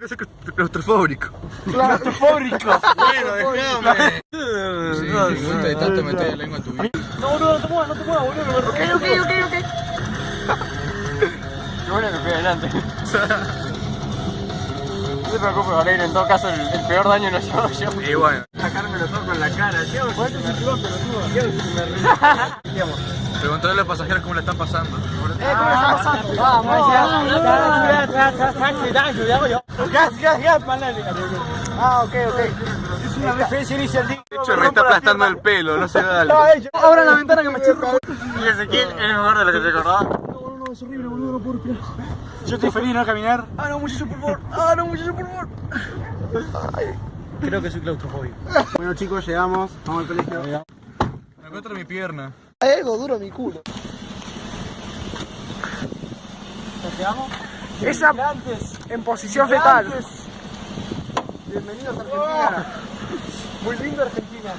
Es claustrofóbico. Claustrofóbico. Bueno, déjame. Sí, te gusta de tanto meter la lengua en tu vida. No, boludo, no te muevas, no te muevas, boludo. Ok, ok, ok, ok. Qué bueno que fui adelante. No te preocupes, Valerio, en todo caso el, el peor daño lo llevo yo. Y bueno. Sacármelo todo con la cara, tío. ¿Cuál es el cinturón, pelotudo? ¿Qué hago? Preguntarle a los pasajeros cómo le están pasando. Eh, ¿cómo está pasando? Vamos, Gas, gas, gas, manale. Ah, ok, ok. Es una referencia inicial. De hecho, me está aplastando el pelo, no se da. Abra la ventana que me chirro. Y Ezequiel es mejor de lo que se acordaba. No, no, no, es horrible, boludo, no puedo respirar. Yo estoy feliz de no caminar. Ah, no, muchacho, por favor. Ah, no, muchacho, por favor. Creo que soy claustrofóbico. Bueno, chicos, llegamos. Vamos al colegio. Me encuentro mi pierna. Algo duro mi culo. ¿Llegamos? Esa en posición fetal. Bienvenidos a Argentina. Muy lindo Argentina.